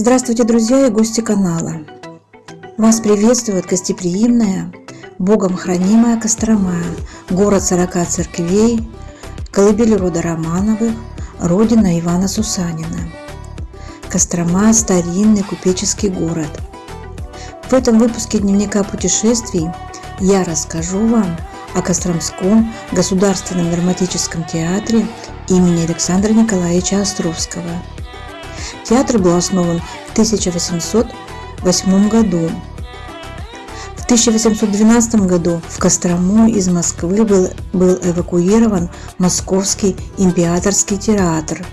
Здравствуйте, друзья и гости канала! Вас приветствует гостеприимная, Богом хранимая Кострома, город 40 церквей, колыбель рода Романовых, родина Ивана Сусанина. Кострома – старинный купеческий город. В этом выпуске дневника путешествий я расскажу вам о Костромском государственном драматическом театре имени Александра Николаевича Островского – Театр был основан в 1808 году. В 1812 году в Кострому из Москвы был, был эвакуирован Московский императорский театр,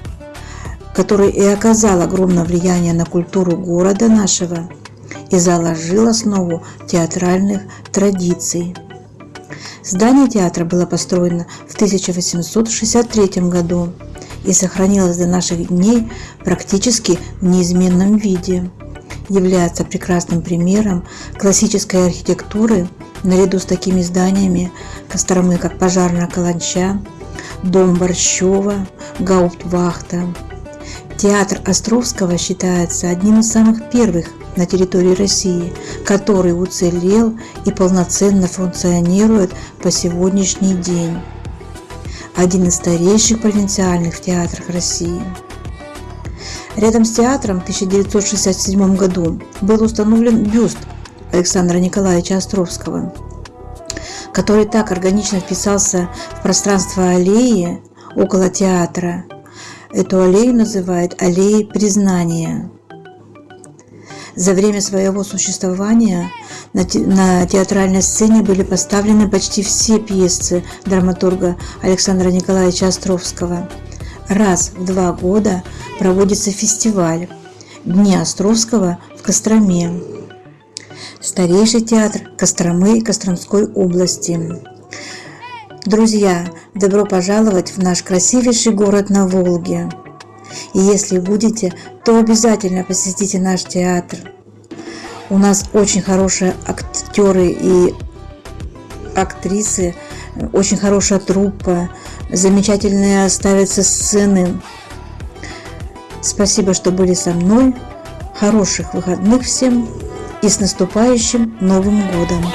который и оказал огромное влияние на культуру города нашего и заложил основу театральных традиций. Здание театра было построено в 1863 году и сохранилась до наших дней практически в неизменном виде. Является прекрасным примером классической архитектуры наряду с такими зданиями Костромы, как Пожарная Каланча, Дом Борщева, Гауптвахта. Театр Островского считается одним из самых первых на территории России, который уцелел и полноценно функционирует по сегодняшний день один из старейших провинциальных театров России. Рядом с театром в 1967 году был установлен бюст Александра Николаевича Островского, который так органично вписался в пространство аллеи около театра. Эту аллею называют аллеей признания. За время своего существования на, театральной сцене были поставлены почти все пьесы драматурга Александра Николаевича Островского. Раз в два года проводится фестиваль Дни Островского в Костроме. Старейший театр Костромы Костромской области. Друзья, добро пожаловать в наш красивейший город на Волге. И если будете, то обязательно посетите наш театр. У нас очень хорошие актеры и актрисы, очень хорошая труппа, замечательные ставятся сцены. Спасибо, что были со мной. Хороших выходных всем и с наступающим Новым Годом!